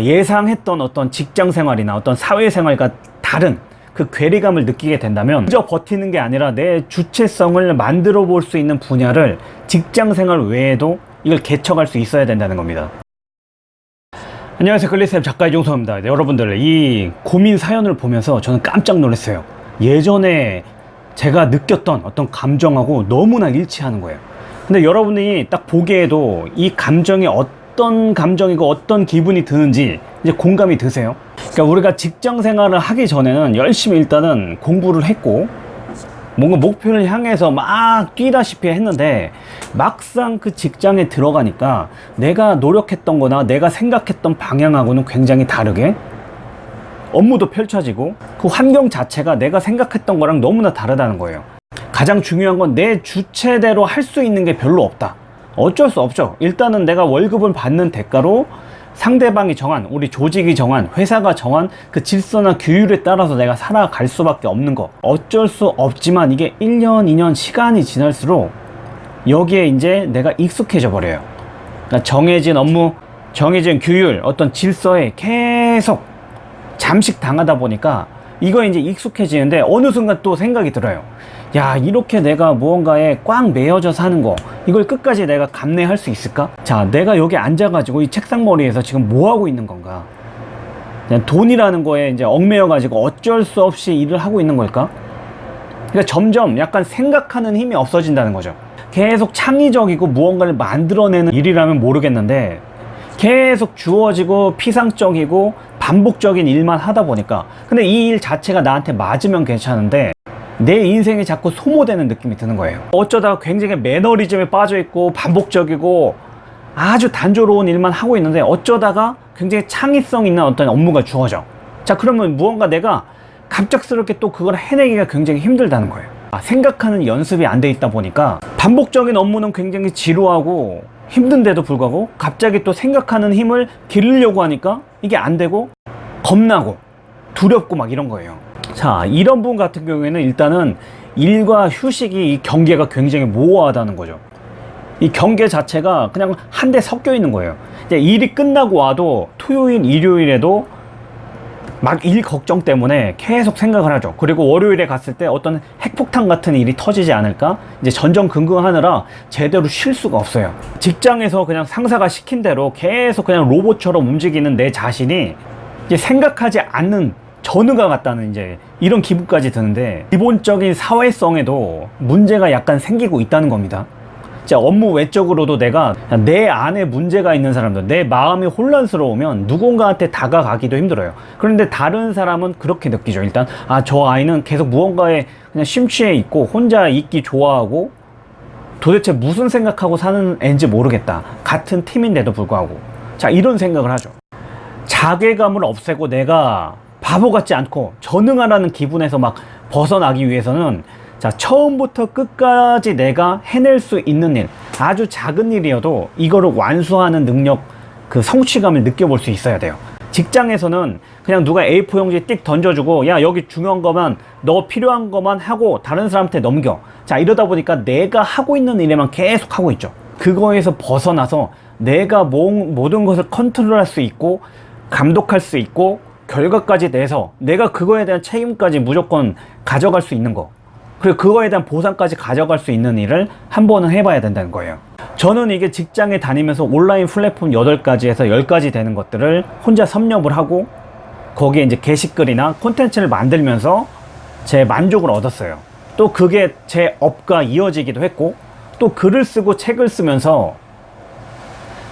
예상했던 어떤 직장 생활이나 어떤 사회 생활과 다른 그 괴리감을 느끼게 된다면 그저 버티는 게 아니라 내 주체성을 만들어 볼 수 있는 분야를 직장 생활 외에도 이걸 개척할 수 있어야 된다는 겁니다. 안녕하세요. 글리쌤 작가 이종서입니다. 네, 여러분들 이 고민 사연을 보면서 저는 깜짝 놀랐어요. 예전에 제가 느꼈던 어떤 감정하고 너무나 일치하는 거예요. 근데 여러분이 딱 보기에도 이 감정이 어떤 감정이고 어떤 기분이 드는지 이제 공감이 드세요? 그러니까 우리가 직장 생활을 하기 전에는 열심히 일단은 공부를 했고 뭔가 목표를 향해서 막 뛰다시피 했는데 막상 그 직장에 들어가니까 내가 노력했던 거나 내가 생각했던 방향하고는 굉장히 다르게 업무도 펼쳐지고 그 환경 자체가 내가 생각했던 거랑 너무나 다르다는 거예요. 가장 중요한 건 내 주체대로 할 수 있는 게 별로 없다 어쩔 수 없죠. 일단은 내가 월급을 받는 대가로 상대방이 정한 우리 조직이 정한 회사가 정한 그 질서나 규율에 따라서 내가 살아갈 수밖에 없는 거. 어쩔 수 없지만 이게 1년 2년 시간이 지날수록 여기에 이제 내가 익숙해져 버려요. 그러니까 정해진 업무 정해진 규율 어떤 질서에 계속 잠식 당하다 보니까 이거 이제 익숙해지는데 어느 순간 또 생각이 들어요. 야 이렇게 내가 무언가에 꽉 매여져 사는 거 이걸 끝까지 내가 감내할 수 있을까? 자 내가 여기 앉아 가지고 이 책상 머리에서 지금 뭐 하고 있는 건가? 그냥 돈이라는 거에 이제 얽매여 가지고 어쩔 수 없이 일을 하고 있는 걸까? 그러니까 점점 약간 생각하는 힘이 없어진다는 거죠 계속 창의적이고 무언가를 만들어내는 일이라면 모르겠는데 계속 주어지고 피상적이고 반복적인 일만 하다 보니까 근데 이 일 자체가 나한테 맞으면 괜찮은데 내 인생이 자꾸 소모되는 느낌이 드는 거예요. 어쩌다가 굉장히 매너리즘에 빠져 있고 반복적이고 아주 단조로운 일만 하고 있는데 어쩌다가 굉장히 창의성 있는 어떤 업무가 주어져. 자 그러면 무언가 내가 갑작스럽게 또 그걸 해내기가 굉장히 힘들다는 거예요. 아, 생각하는 연습이 안 돼 있다 보니까 반복적인 업무는 굉장히 지루하고 힘든데도 불구하고 갑자기 또 생각하는 힘을 기르려고 하니까 이게 안 되고 겁나고 두렵고 막 이런 거예요 자 이런 분 같은 경우에는 일단은 일과 휴식이 이 경계가 굉장히 모호하다는 거죠. 이 경계 자체가 그냥 한데 섞여 있는 거예요. 일이 끝나고 와도 토요일 일요일에도 막 일 걱정 때문에 계속 생각을 하죠. 그리고 월요일에 갔을 때 어떤 핵폭탄 같은 일이 터지지 않을까? 이제 전전긍긍하느라 제대로 쉴 수가 없어요. 직장에서 그냥 상사가 시킨 대로 계속 그냥 로봇처럼 움직이는 내 자신이 이제 생각하지 않는 전우가 같다는 이제 이런 기분까지 드는데 기본적인 사회성에도 문제가 약간 생기고 있다는 겁니다. 자 업무 외적으로도 내가 내 안에 문제가 있는 사람들 내 마음이 혼란스러우면 누군가한테 다가가기도 힘들어요. 그런데 다른 사람은 그렇게 느끼죠. 일단 아 저 아이는 계속 무언가에 그냥 심취해 있고 혼자 있기 좋아하고 도대체 무슨 생각하고 사는 애인지 모르겠다. 같은 팀인데도 불구하고. 자 이런 생각을 하죠. 자괴감을 없애고 내가 바보 같지 않고 전능하라는 기분에서 막 벗어나기 위해서는 자 처음부터 끝까지 내가 해낼 수 있는 일 아주 작은 일이어도 이거를 완수하는 능력 그 성취감을 느껴볼 수 있어야 돼요. 직장에서는 그냥 누가 A4 용지 띡 던져주고 야 여기 중요한 것만 너 필요한 것만 하고 다른 사람한테 넘겨. 자 이러다 보니까 내가 하고 있는 일에만 계속 하고 있죠. 그거에서 벗어나서 내가 모, 모든 것을 컨트롤할 수 있고 감독할 수 있고 결과까지 내서 내가 그거에 대한 책임까지 무조건 가져갈 수 있는 거. 그리고 그거에 대한 보상까지 가져갈 수 있는 일을 한 번은 해봐야 된다는 거예요. 저는 이게 직장에 다니면서 온라인 플랫폼 8가지에서 10가지 되는 것들을 혼자 섭렵을 하고 거기에 이제 게시글이나 콘텐츠를 만들면서 제 만족을 얻었어요. 또 그게 제 업과 이어지기도 했고 또 글을 쓰고 책을 쓰면서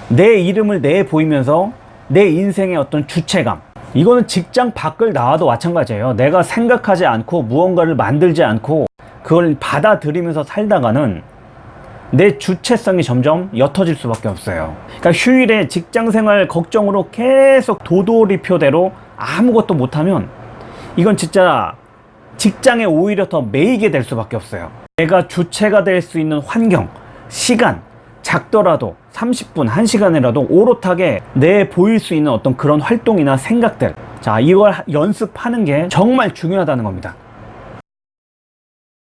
내 이름을 내 보이면서 내 인생의 어떤 주체감 이거는 직장 밖을 나와도 마찬가지예요. 내가 생각하지 않고 무언가를 만들지 않고 그걸 받아들이면서 살다가는 내 주체성이 점점 옅어질 수밖에 없어요. 그러니까 휴일에 직장생활 걱정으로 계속 도돌이표대로 아무것도 못하면 이건 진짜 직장에 오히려 더 매이게 될 수밖에 없어요. 내가 주체가 될 수 있는 환경, 시간 작더라도 30분, 1시간이라도 오롯하게 내 보일 수 있는 어떤 그런 활동이나 생각들. 자 이걸 연습하는 게 정말 중요하다는 겁니다